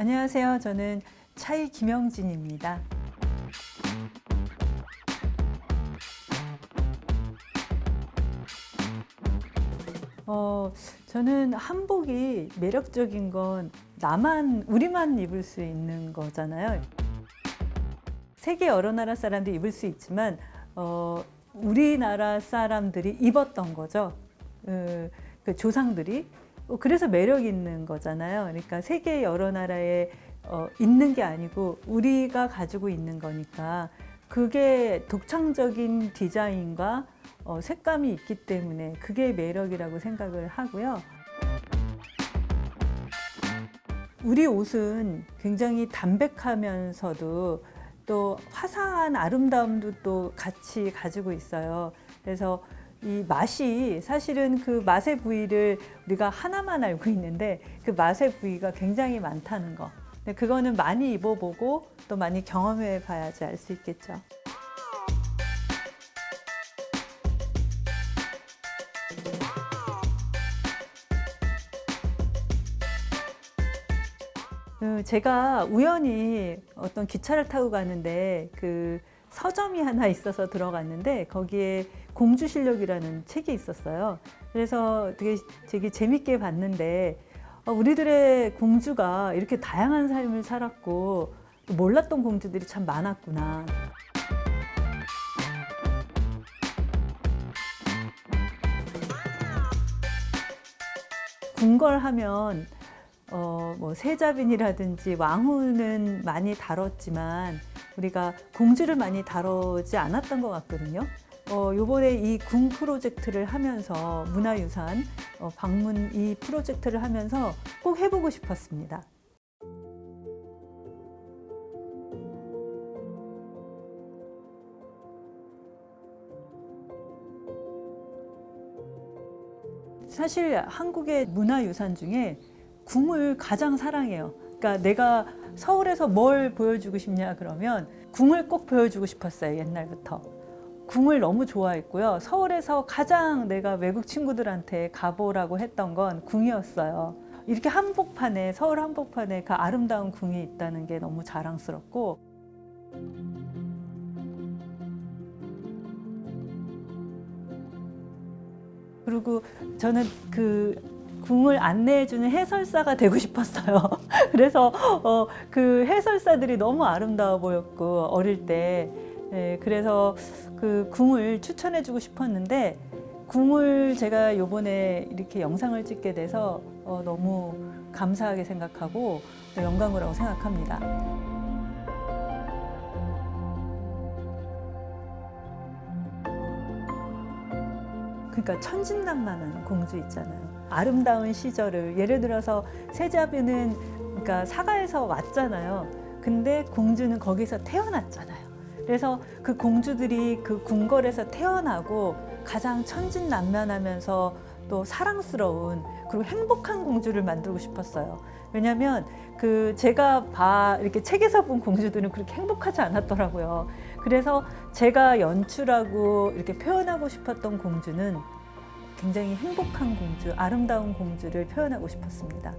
안녕하세요. 저는 차이 김영진입니다. 어, 저는 한복이 매력적인 건 나만, 우리만 입을 수 있는 거잖아요. 세계 여러 나라 사람들이 입을 수 있지만 어, 우리나라 사람들이 입었던 거죠. 그, 그 조상들이. 어, 그래서 매력 있는 거잖아요. 그러니까 세계 여러 나라에 어, 있는 게 아니고 우리가 가지고 있는 거니까 그게 독창적인 디자인과 어, 색감이 있기 때문에 그게 매력이라고 생각을 하고요. 우리 옷은 굉장히 담백하면서도 또 화사한 아름다움도 또 같이 가지고 있어요. 그래서 이 맛이 사실은 그 맛의 부위를 우리가 하나만 알고 있는데 그 맛의 부위가 굉장히 많다는 거. 그거는 많이 입어보고 또 많이 경험해 봐야지 알 수 있겠죠. 그 제가 우연히 어떤 기차를 타고 가는데 그 서점이 하나 있어서 들어갔는데 거기에 공주 실력이라는 책이 있었어요. 그래서 되게 되게 재밌게 봤는데 어, 우리들의 공주가 이렇게 다양한 삶을 살았고 몰랐던 공주들이 참 많았구나. 궁궐하면 어, 뭐 세자빈이라든지 왕후는 많이 다뤘지만 우리가 공주를 많이 다루지 않았던 것 같거든요. 어, 요번에 이궁 프로젝트를 하면서 문화유산 어, 방문 이 프로젝트를 하면서 꼭 해보고 싶었습니다. 사실 한국의 문화유산 중에 궁을 가장 사랑해요. 그러니까 내가 서울에서 뭘 보여주고 싶냐 그러면 궁을 꼭 보여주고 싶었어요 옛날부터 궁을 너무 좋아했고요. 서울에서 가장 내가 외국 친구들한테 가보라고 했던 건 궁이었어요. 이렇게 한복판에 서울 한복판에 그 아름다운 궁이 있다는 게 너무 자랑스럽고. 그리고 저는 그 궁을 안내해주는 해설사가 되고 싶었어요. 그래서 어, 그 해설사들이 너무 아름다워 보였고 어릴 때 네, 그래서 그 궁을 추천해주고 싶었는데 궁을 제가 요번에 이렇게 영상을 찍게 돼서 어, 너무 감사하게 생각하고 영광이라고 생각합니다. 그러니까 천진난만한 공주 있잖아요. 아름다운 시절을 예를 들어서 세자비는 그러니까 사가에서 왔잖아요. 근데 공주는 거기서 태어났잖아요. 그래서 그 공주들이 그 궁궐에서 태어나고 가장 천진난만하면서 또 사랑스러운 그리고 행복한 공주를 만들고 싶었어요. 왜냐하면 그 제가 봐 이렇게 책에서 본 공주들은 그렇게 행복하지 않았더라고요. 그래서 제가 연출하고 이렇게 표현하고 싶었던 공주는 굉장히 행복한 공주, 아름다운 공주를 표현하고 싶었습니다.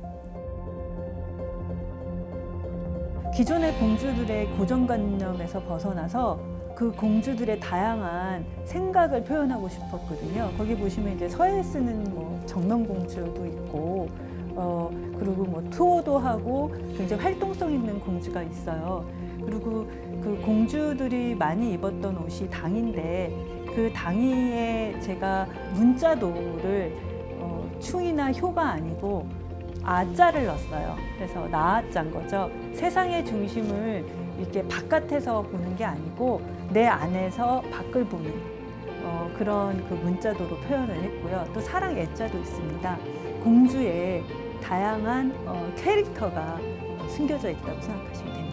기존의 공주들의 고정관념에서 벗어나서 그 공주들의 다양한 생각을 표현하고 싶었거든요. 거기 보시면 이제 서예 쓰는 뭐 정명공주도 있고, 어, 그리고 뭐 투어도 하고 굉장히 활동성 있는 공주가 있어요. 그리고 그 공주들이 많이 입었던 옷이 당인데 그 당이에 제가 문자도를 어, 충이나 효가 아니고 아자를 넣었어요. 그래서 나아짠 거죠. 세상의 중심을 이렇게 바깥에서 보는 게 아니고 내 안에서 밖을 보는 어, 그런 그 문자도로 표현을 했고요. 또 사랑 애자도 있습니다. 공주의 다양한 어, 캐릭터가 숨겨져 있다고 생각하시면 됩니다.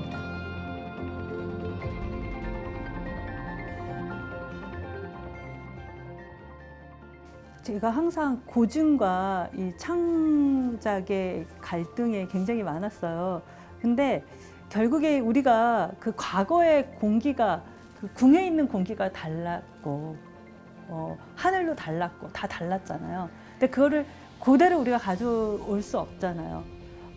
제가 항상 고증과 이 창작의 갈등에 굉장히 많았어요. 근데 결국에 우리가 그 과거의 공기가 그 궁에 있는 공기가 달랐고 어, 하늘도 달랐고 다 달랐잖아요. 근데 그거를 그대로 우리가 가져올 수 없잖아요.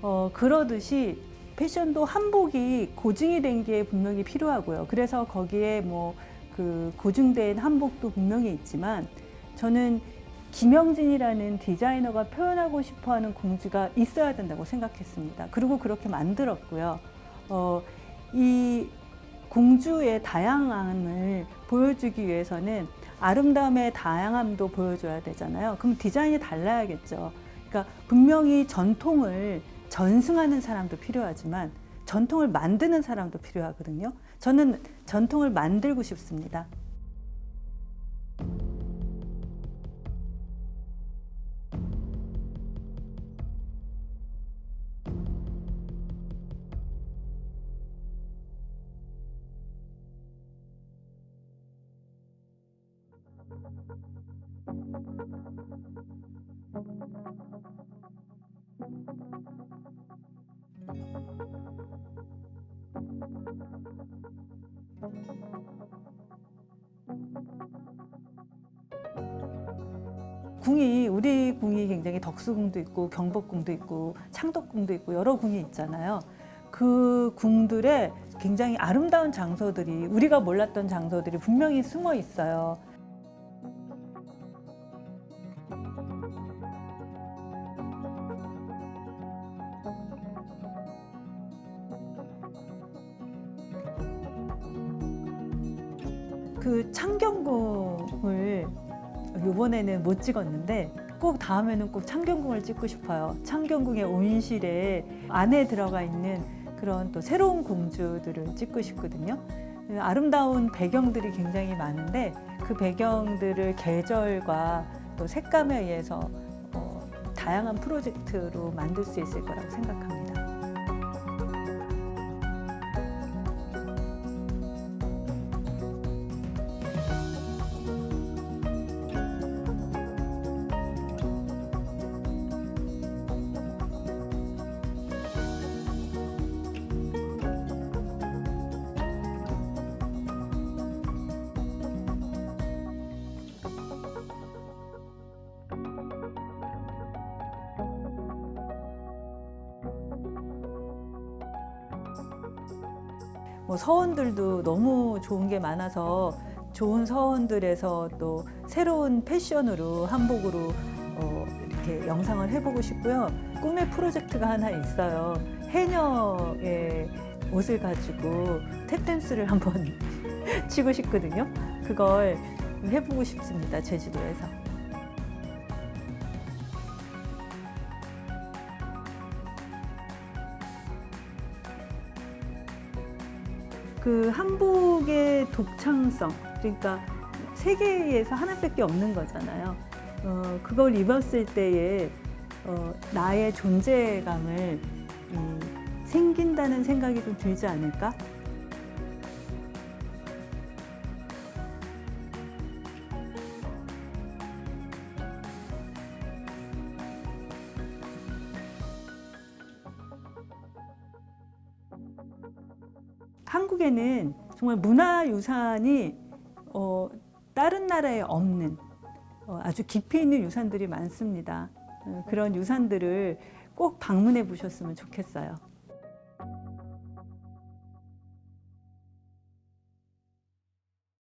어, 그러듯이 패션도 한복이 고증이 된 게 분명히 필요하고요. 그래서 거기에 뭐 그 고증된 한복도 분명히 있지만 저는 김영진이라는 디자이너가 표현하고 싶어하는 공주가 있어야 된다고 생각했습니다. 그리고 그렇게 만들었고요. 어, 이 공주의 다양함을 보여주기 위해서는 아름다움의 다양함도 보여줘야 되잖아요. 그럼 디자인이 달라야겠죠. 그러니까 분명히 전통을 전승하는 사람도 필요하지만 전통을 만드는 사람도 필요하거든요. 저는 전통을 만들고 싶습니다. 궁이 우리 궁이 굉장히 덕수궁도 있고 경복궁도 있고 창덕궁도 있고 여러 궁이 있잖아요. 그 궁들에 굉장히 아름다운 장소들이 우리가 몰랐던 장소들이 분명히 숨어 있어요. 그 창경궁을 이번에는 못 찍었는데 꼭 다음에는 꼭 창경궁을 찍고 싶어요. 창경궁의 온실에 안에 들어가 있는 그런 또 새로운 공주들을 찍고 싶거든요. 아름다운 배경들이 굉장히 많은데 그 배경들을 계절과 또 색감에 의해서 어, 다양한 프로젝트로 만들 수 있을 거라고 생각합니다. 뭐 서원들도 너무 좋은 게 많아서 좋은 서원들에서 또 새로운 패션으로 한복으로 어, 이렇게 영상을 해보고 싶고요. 꿈의 프로젝트가 하나 있어요. 해녀의 옷을 가지고 탭댄스를 한번 치고 싶거든요. 그걸 해보고 싶습니다. 제주도에서. 그 한복의 독창성 그러니까 세계에서 하나밖에 없는 거잖아요. 어, 그걸 입었을 때의 어, 나의 존재감을 음, 생긴다는 생각이 좀 들지 않을까? 한국에는 정말 문화유산이 어, 다른 나라에 없는 어, 아주 깊이 있는 유산들이 많습니다. 어, 그런 유산들을 꼭 방문해 보셨으면 좋겠어요.